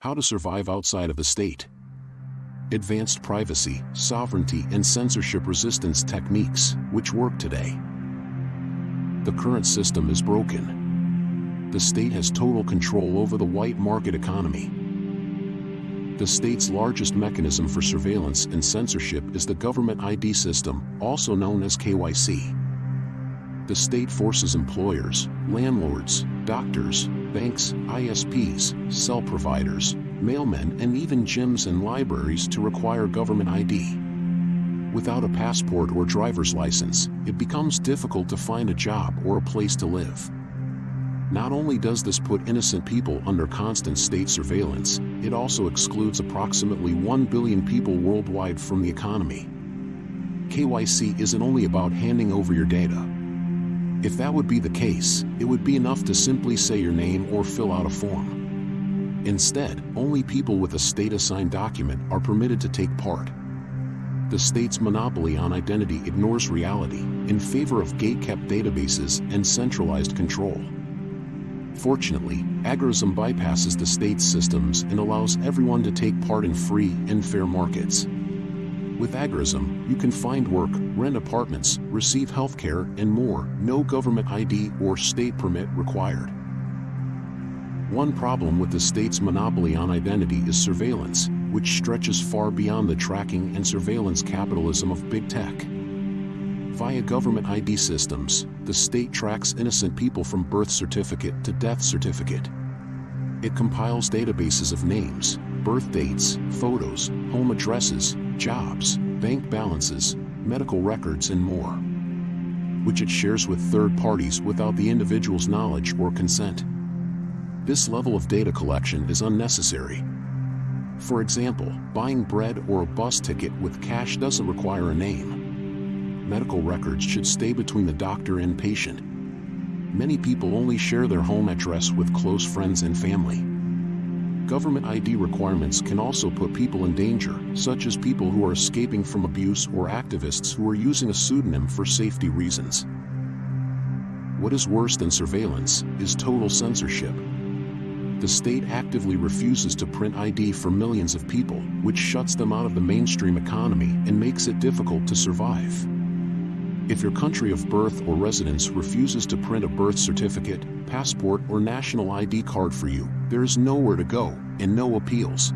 How to survive outside of the state. Advanced privacy, sovereignty and censorship resistance techniques, which work today. The current system is broken. The state has total control over the white market economy. The state's largest mechanism for surveillance and censorship is the government ID system, also known as KYC. The state forces employers, landlords, doctors, banks, ISPs, cell providers, mailmen and even gyms and libraries to require government ID. Without a passport or driver's license, it becomes difficult to find a job or a place to live. Not only does this put innocent people under constant state surveillance, it also excludes approximately 1 billion people worldwide from the economy. KYC isn't only about handing over your data. If that would be the case, it would be enough to simply say your name or fill out a form. Instead, only people with a state-assigned document are permitted to take part. The state's monopoly on identity ignores reality in favor of gate-kept databases and centralized control. Fortunately, agorism bypasses the state's systems and allows everyone to take part in free and fair markets. With agorism, you can find work, rent apartments, receive healthcare, and more, no government ID or state permit required. One problem with the state's monopoly on identity is surveillance, which stretches far beyond the tracking and surveillance capitalism of big tech. Via government ID systems, the state tracks innocent people from birth certificate to death certificate. It compiles databases of names, birth dates, photos, home addresses, jobs, bank balances, medical records and more, which it shares with third parties without the individual's knowledge or consent. This level of data collection is unnecessary. For example, buying bread or a bus ticket with cash doesn't require a name medical records should stay between the doctor and patient. Many people only share their home address with close friends and family. Government ID requirements can also put people in danger, such as people who are escaping from abuse or activists who are using a pseudonym for safety reasons. What is worse than surveillance is total censorship. The state actively refuses to print ID for millions of people, which shuts them out of the mainstream economy and makes it difficult to survive. If your country of birth or residence refuses to print a birth certificate, passport or national ID card for you, there is nowhere to go and no appeals.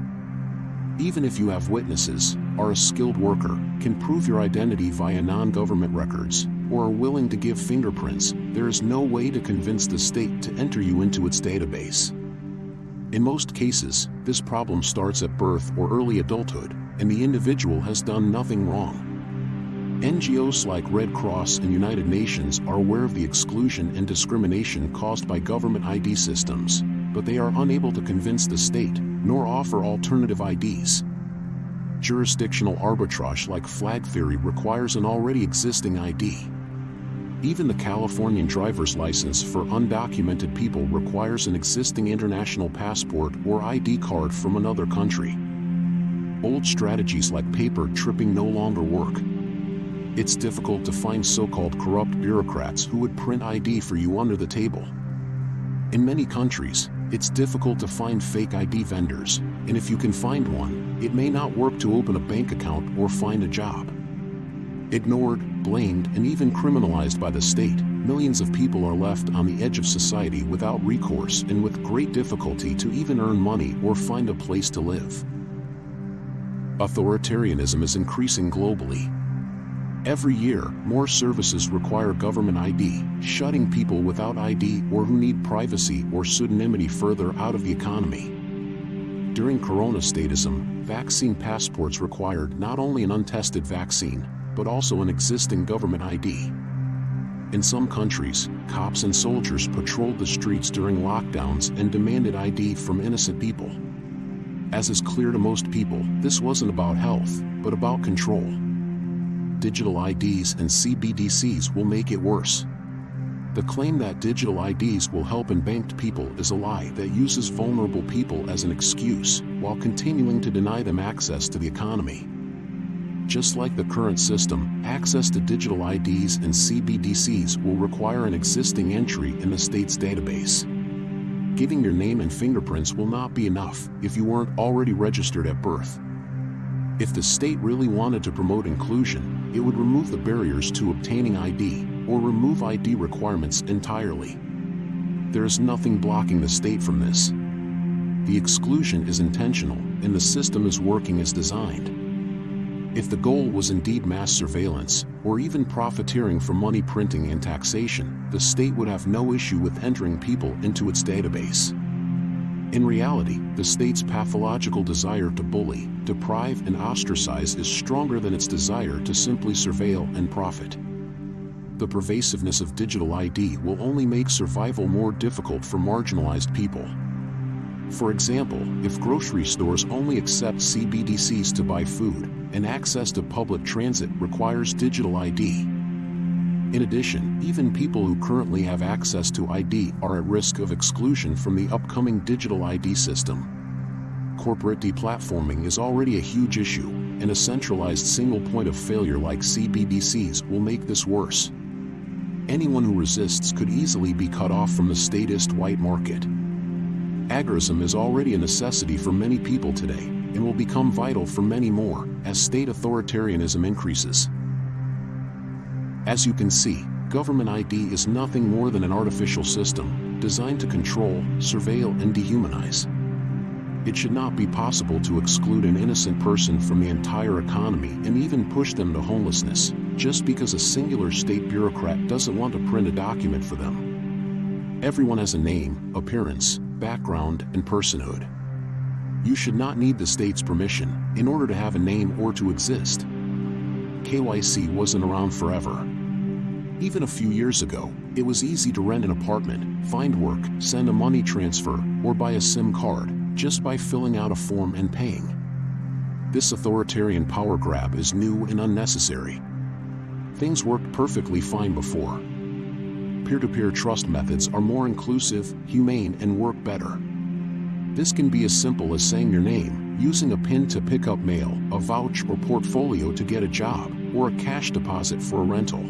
Even if you have witnesses, are a skilled worker, can prove your identity via non-government records, or are willing to give fingerprints, there is no way to convince the state to enter you into its database. In most cases, this problem starts at birth or early adulthood, and the individual has done nothing wrong. NGOs like Red Cross and United Nations are aware of the exclusion and discrimination caused by government ID systems, but they are unable to convince the state, nor offer alternative IDs. Jurisdictional arbitrage like flag theory requires an already existing ID. Even the Californian driver's license for undocumented people requires an existing international passport or ID card from another country. Old strategies like paper tripping no longer work, it's difficult to find so-called corrupt bureaucrats who would print ID for you under the table. In many countries, it's difficult to find fake ID vendors, and if you can find one, it may not work to open a bank account or find a job. Ignored, blamed, and even criminalized by the state, millions of people are left on the edge of society without recourse and with great difficulty to even earn money or find a place to live. Authoritarianism is increasing globally, Every year, more services require government ID, shutting people without ID or who need privacy or pseudonymity further out of the economy. During corona statism, vaccine passports required not only an untested vaccine, but also an existing government ID. In some countries, cops and soldiers patrolled the streets during lockdowns and demanded ID from innocent people. As is clear to most people, this wasn't about health, but about control digital IDs and CBDCs will make it worse. The claim that digital IDs will help unbanked people is a lie that uses vulnerable people as an excuse while continuing to deny them access to the economy. Just like the current system, access to digital IDs and CBDCs will require an existing entry in the state's database. giving your name and fingerprints will not be enough if you weren't already registered at birth. If the state really wanted to promote inclusion, it would remove the barriers to obtaining ID or remove ID requirements entirely. There is nothing blocking the state from this. The exclusion is intentional and the system is working as designed. If the goal was indeed mass surveillance, or even profiteering from money printing and taxation, the state would have no issue with entering people into its database. In reality, the state's pathological desire to bully, deprive and ostracize is stronger than its desire to simply surveil and profit. The pervasiveness of digital ID will only make survival more difficult for marginalized people. For example, if grocery stores only accept CBDCs to buy food, and access to public transit requires digital ID. In addition, even people who currently have access to ID are at risk of exclusion from the upcoming digital ID system. Corporate deplatforming is already a huge issue, and a centralized single point of failure like CBDCs will make this worse. Anyone who resists could easily be cut off from the statist white market. Agorism is already a necessity for many people today, and will become vital for many more as state authoritarianism increases. As you can see, government ID is nothing more than an artificial system designed to control, surveil, and dehumanize. It should not be possible to exclude an innocent person from the entire economy and even push them to homelessness, just because a singular state bureaucrat doesn't want to print a document for them. Everyone has a name, appearance, background, and personhood. You should not need the state's permission in order to have a name or to exist. KYC wasn't around forever. Even a few years ago, it was easy to rent an apartment, find work, send a money transfer, or buy a SIM card just by filling out a form and paying. This authoritarian power grab is new and unnecessary. Things worked perfectly fine before, peer-to-peer trust methods are more inclusive, humane, and work better. This can be as simple as saying your name, using a PIN to pick up mail, a vouch or portfolio to get a job, or a cash deposit for a rental.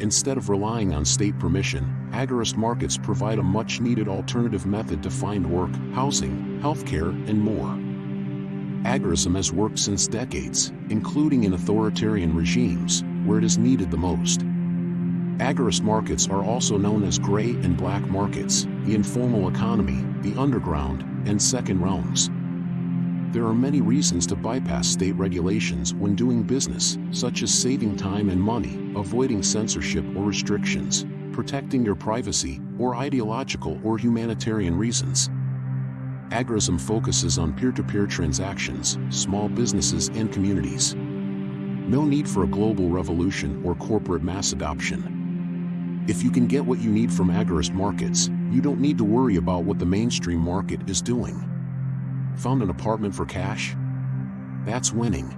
Instead of relying on state permission, agorist markets provide a much-needed alternative method to find work, housing, healthcare, and more. Agorism has worked since decades, including in authoritarian regimes, where it is needed the most. Agorist markets are also known as gray and black markets, the informal economy, the underground, and second realms. There are many reasons to bypass state regulations when doing business, such as saving time and money, avoiding censorship or restrictions, protecting your privacy, or ideological or humanitarian reasons. Agorism focuses on peer-to-peer -peer transactions, small businesses and communities. No need for a global revolution or corporate mass adoption. If you can get what you need from agorist markets, you don't need to worry about what the mainstream market is doing. Found an apartment for cash? That's winning.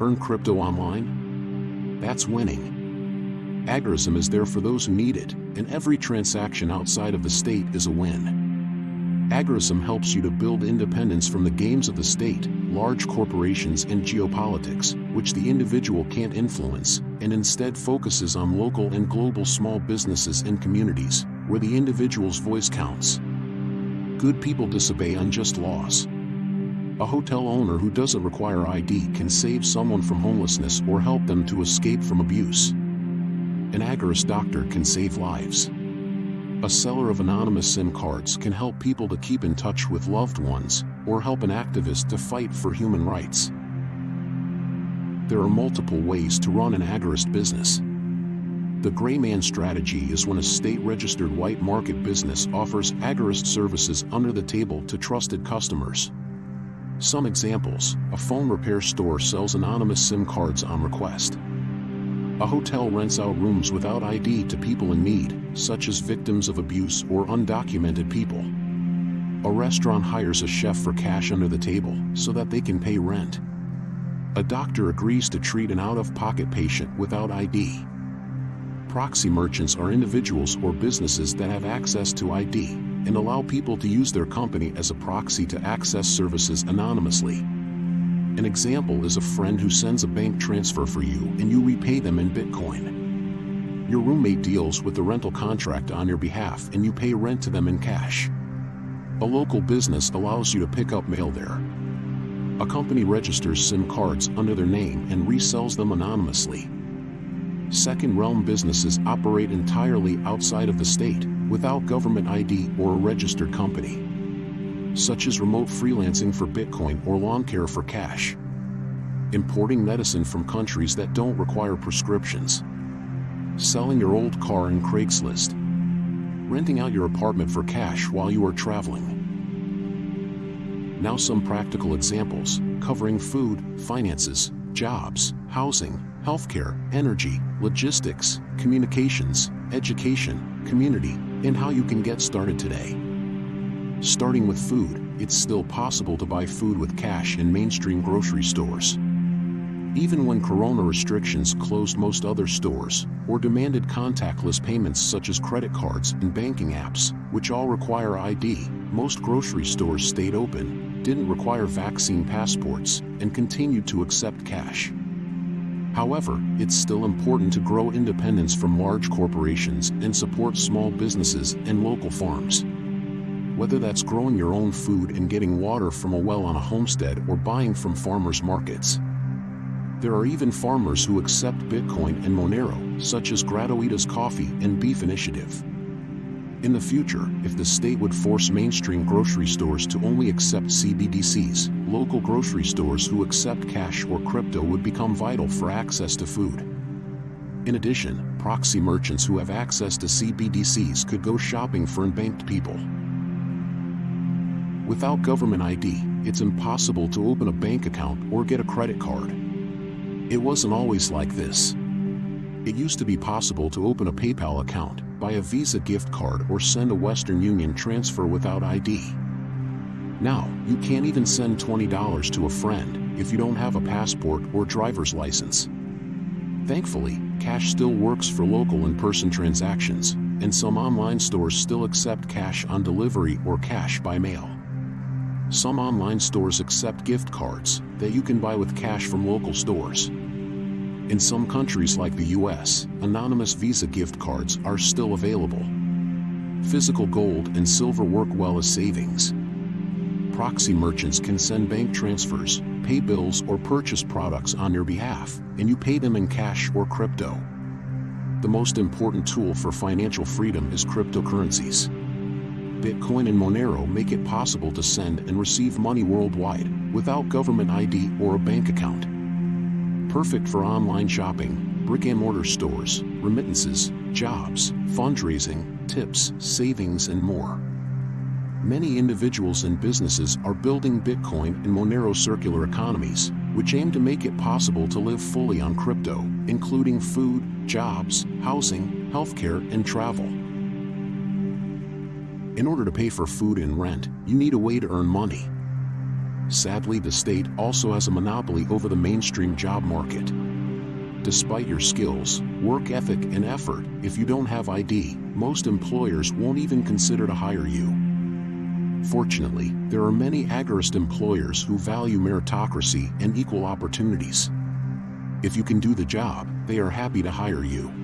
Earn crypto online? That's winning. Agorism is there for those who need it, and every transaction outside of the state is a win. Agorism helps you to build independence from the games of the state, large corporations and geopolitics, which the individual can't influence, and instead focuses on local and global small businesses and communities, where the individual's voice counts. Good people disobey unjust laws. A hotel owner who doesn't require ID can save someone from homelessness or help them to escape from abuse. An agorist doctor can save lives. A seller of anonymous SIM cards can help people to keep in touch with loved ones, or help an activist to fight for human rights. There are multiple ways to run an agorist business. The gray man strategy is when a state-registered white market business offers agorist services under the table to trusted customers. Some examples, a phone repair store sells anonymous SIM cards on request. A hotel rents out rooms without ID to people in need, such as victims of abuse or undocumented people. A restaurant hires a chef for cash under the table so that they can pay rent. A doctor agrees to treat an out-of-pocket patient without ID. Proxy merchants are individuals or businesses that have access to ID and allow people to use their company as a proxy to access services anonymously. An example is a friend who sends a bank transfer for you and you repay them in Bitcoin. Your roommate deals with the rental contract on your behalf and you pay rent to them in cash. A local business allows you to pick up mail there. A company registers SIM cards under their name and resells them anonymously. Second realm businesses operate entirely outside of the state, without government ID or a registered company. Such as remote freelancing for Bitcoin or lawn care for cash. Importing medicine from countries that don't require prescriptions. Selling your old car in Craigslist. Renting out your apartment for cash while you are traveling. Now some practical examples, covering food, finances, jobs, housing, healthcare, energy, logistics, communications, education, community, and how you can get started today. Starting with food, it's still possible to buy food with cash in mainstream grocery stores. Even when corona restrictions closed most other stores, or demanded contactless payments such as credit cards and banking apps, which all require ID, most grocery stores stayed open, didn't require vaccine passports, and continued to accept cash. However, it's still important to grow independence from large corporations and support small businesses and local farms. Whether that's growing your own food and getting water from a well on a homestead or buying from farmers markets. There are even farmers who accept Bitcoin and Monero, such as Gratuitas Coffee and Beef Initiative. In the future, if the state would force mainstream grocery stores to only accept CBDCs, local grocery stores who accept cash or crypto would become vital for access to food. In addition, proxy merchants who have access to CBDCs could go shopping for unbanked people. Without government ID, it's impossible to open a bank account or get a credit card. It wasn't always like this. It used to be possible to open a PayPal account, buy a Visa gift card or send a Western Union transfer without ID. Now, you can't even send $20 to a friend if you don't have a passport or driver's license. Thankfully, cash still works for local in-person transactions, and some online stores still accept cash on delivery or cash by mail. Some online stores accept gift cards that you can buy with cash from local stores. In some countries like the US, anonymous Visa gift cards are still available. Physical gold and silver work well as savings. Proxy merchants can send bank transfers, pay bills or purchase products on your behalf, and you pay them in cash or crypto. The most important tool for financial freedom is cryptocurrencies. Bitcoin and Monero make it possible to send and receive money worldwide without government ID or a bank account perfect for online shopping, brick-and-mortar stores, remittances, jobs, fundraising, tips, savings, and more. Many individuals and businesses are building Bitcoin and Monero circular economies, which aim to make it possible to live fully on crypto, including food, jobs, housing, healthcare, and travel. In order to pay for food and rent, you need a way to earn money. Sadly the state also has a monopoly over the mainstream job market. Despite your skills, work ethic and effort, if you don't have ID, most employers won't even consider to hire you. Fortunately, there are many agorist employers who value meritocracy and equal opportunities. If you can do the job, they are happy to hire you.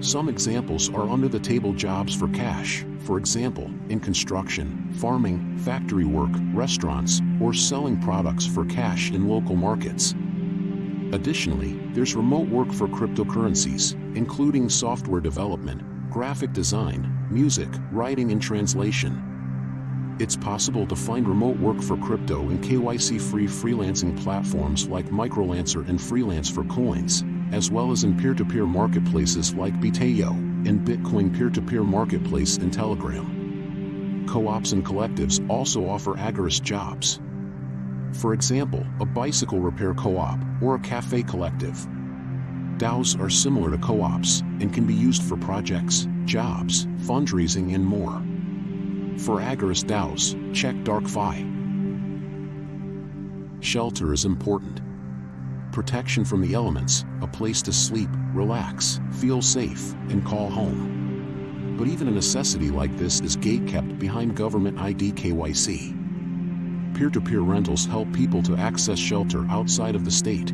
Some examples are under-the-table jobs for cash, for example, in construction, farming, factory work, restaurants, or selling products for cash in local markets. Additionally, there's remote work for cryptocurrencies, including software development, graphic design, music, writing and translation. It's possible to find remote work for crypto in KYC-free freelancing platforms like Microlancer and Freelance for Coins, as well as in peer-to-peer -peer marketplaces like Bitayo and Bitcoin peer-to-peer -peer marketplace and Telegram. Co-ops and collectives also offer agorist jobs. For example, a bicycle repair co-op or a cafe collective. DAOs are similar to co-ops and can be used for projects, jobs, fundraising and more. For agorist DAOs, check DarkFi. Shelter is important protection from the elements, a place to sleep, relax, feel safe, and call home. But even a necessity like this is gate-kept behind government ID KYC. Peer-to-peer -peer rentals help people to access shelter outside of the state.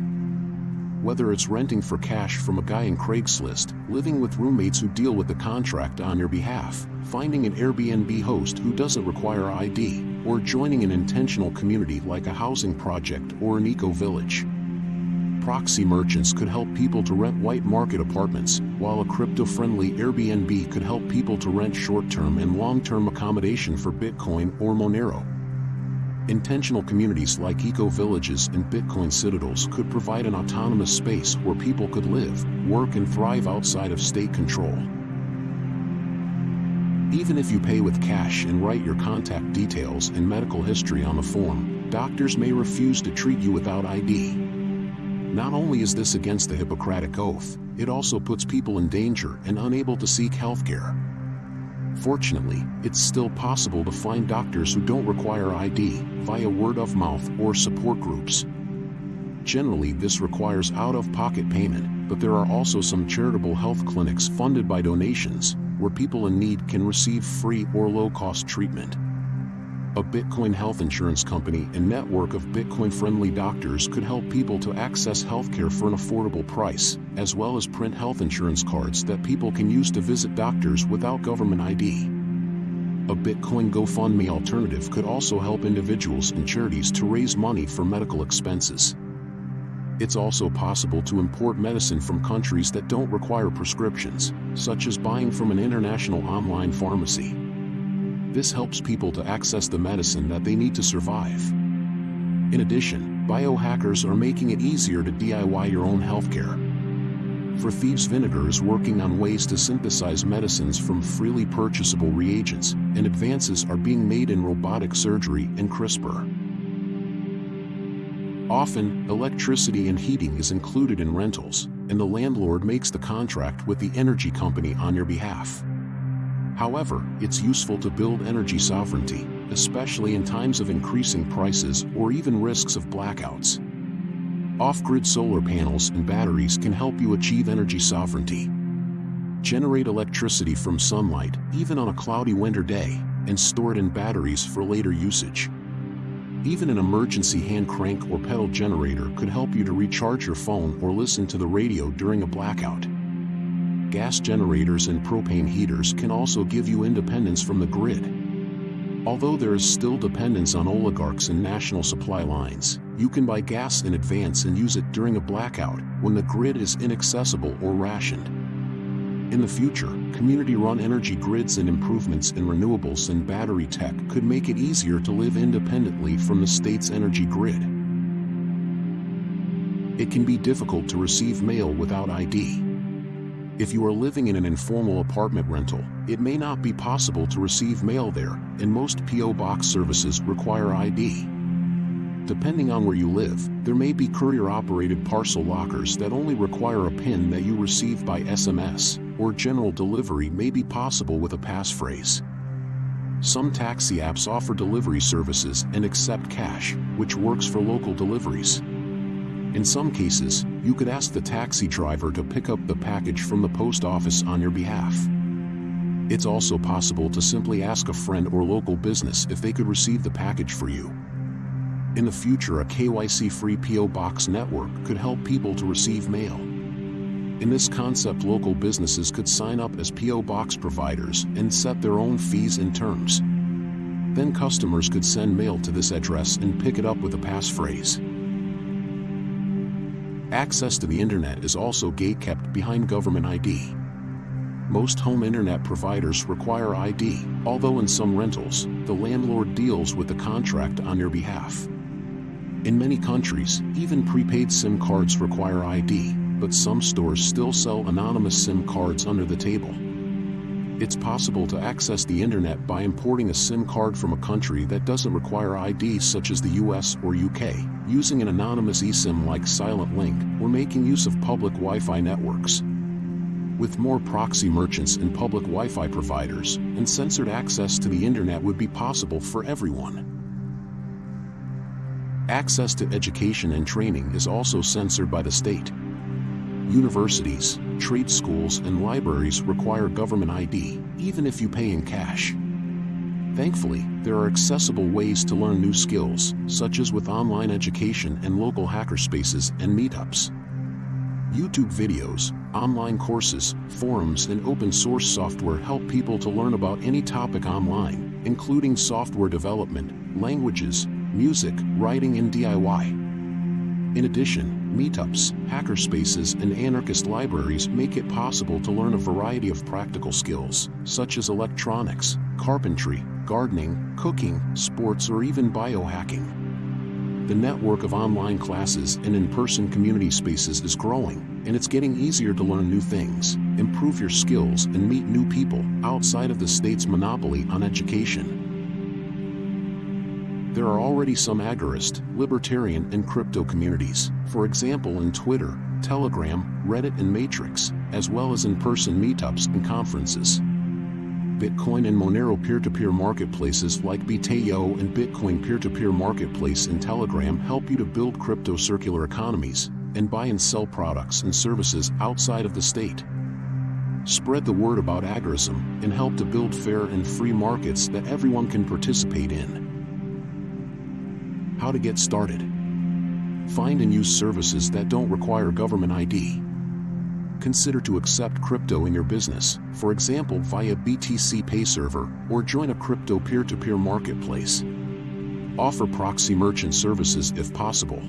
whether it's renting for cash from a guy in Craigslist, living with roommates who deal with the contract on your behalf, finding an Airbnb host who doesn't require ID, or joining an intentional community like a housing project or an eco-village. Proxy merchants could help people to rent white market apartments, while a crypto-friendly Airbnb could help people to rent short-term and long-term accommodation for Bitcoin or Monero. Intentional communities like eco-villages and Bitcoin citadels could provide an autonomous space where people could live, work and thrive outside of state control. Even if you pay with cash and write your contact details and medical history on the form, doctors may refuse to treat you without ID. Not only is this against the Hippocratic Oath, it also puts people in danger and unable to seek healthcare. Fortunately, it's still possible to find doctors who don't require ID via word of mouth or support groups. Generally, this requires out-of-pocket payment, but there are also some charitable health clinics funded by donations where people in need can receive free or low-cost treatment. A Bitcoin health insurance company and network of Bitcoin-friendly doctors could help people to access healthcare for an affordable price, as well as print health insurance cards that people can use to visit doctors without government ID. A Bitcoin GoFundMe alternative could also help individuals and charities to raise money for medical expenses. It's also possible to import medicine from countries that don't require prescriptions, such as buying from an international online pharmacy. This helps people to access the medicine that they need to survive. In addition, biohackers are making it easier to DIY your own healthcare. Four Thieves Vinegar is working on ways to synthesize medicines from freely purchasable reagents, and advances are being made in robotic surgery and CRISPR. Often, electricity and heating is included in rentals, and the landlord makes the contract with the energy company on your behalf. However, it's useful to build energy sovereignty, especially in times of increasing prices or even risks of blackouts. Off-grid solar panels and batteries can help you achieve energy sovereignty. Generate electricity from sunlight, even on a cloudy winter day, and store it in batteries for later usage. Even an emergency hand crank or pedal generator could help you to recharge your phone or listen to the radio during a blackout gas generators and propane heaters can also give you independence from the grid. Although there is still dependence on oligarchs and national supply lines, you can buy gas in advance and use it during a blackout when the grid is inaccessible or rationed. In the future, community-run energy grids and improvements in renewables and battery tech could make it easier to live independently from the state's energy grid. It can be difficult to receive mail without ID. If you are living in an informal apartment rental, it may not be possible to receive mail there, and most P.O. Box services require ID. Depending on where you live, there may be courier-operated parcel lockers that only require a PIN that you receive by SMS, or general delivery may be possible with a passphrase. Some taxi apps offer delivery services and accept cash, which works for local deliveries. In some cases, you could ask the taxi driver to pick up the package from the post office on your behalf. It's also possible to simply ask a friend or local business if they could receive the package for you. In the future a KYC-free P.O. Box network could help people to receive mail. In this concept local businesses could sign up as P.O. Box providers and set their own fees and terms. Then customers could send mail to this address and pick it up with a passphrase. Access to the internet is also gate-kept behind government ID. Most home internet providers require ID, although in some rentals, the landlord deals with the contract on your behalf. In many countries, even prepaid SIM cards require ID, but some stores still sell anonymous SIM cards under the table. It's possible to access the internet by importing a SIM card from a country that doesn't require ID such as the US or UK, using an anonymous eSIM like Silent Link, or making use of public Wi-Fi networks. With more proxy merchants and public Wi-Fi providers, uncensored access to the internet would be possible for everyone. Access to education and training is also censored by the state. Universities, trade schools, and libraries require government ID, even if you pay in cash. Thankfully, there are accessible ways to learn new skills, such as with online education and local hackerspaces and meetups. YouTube videos, online courses, forums, and open source software help people to learn about any topic online, including software development, languages, music, writing, and DIY. In addition, meetups, hackerspaces, and anarchist libraries make it possible to learn a variety of practical skills, such as electronics, carpentry, gardening, cooking, sports, or even biohacking. The network of online classes and in-person community spaces is growing, and it's getting easier to learn new things, improve your skills, and meet new people outside of the state's monopoly on education. There are already some agorist, libertarian, and crypto communities, for example in Twitter, Telegram, Reddit, and Matrix, as well as in-person meetups and conferences. Bitcoin and Monero peer-to-peer marketplaces like Bit.io and Bitcoin peer-to-peer marketplace in Telegram help you to build crypto circular economies and buy and sell products and services outside of the state. Spread the word about agorism and help to build fair and free markets that everyone can participate in. How to get started. Find and use services that don't require government ID consider to accept crypto in your business, for example via BTC Pay server, or join a crypto peer-to-peer -peer marketplace. Offer proxy merchant services if possible.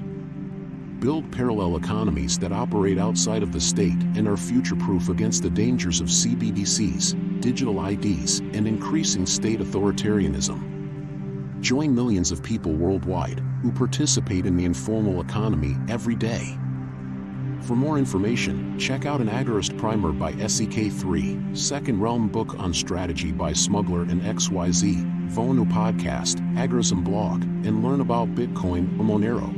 Build parallel economies that operate outside of the state and are future-proof against the dangers of CBDCs, digital IDs, and increasing state authoritarianism. Join millions of people worldwide who participate in the informal economy every day. For more information, check out an Agorist Primer by SEK3, Second Realm book on strategy by Smuggler and XYZ, Vonu podcast, Agorism blog, and learn about Bitcoin or Monero.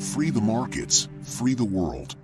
Free the markets, free the world.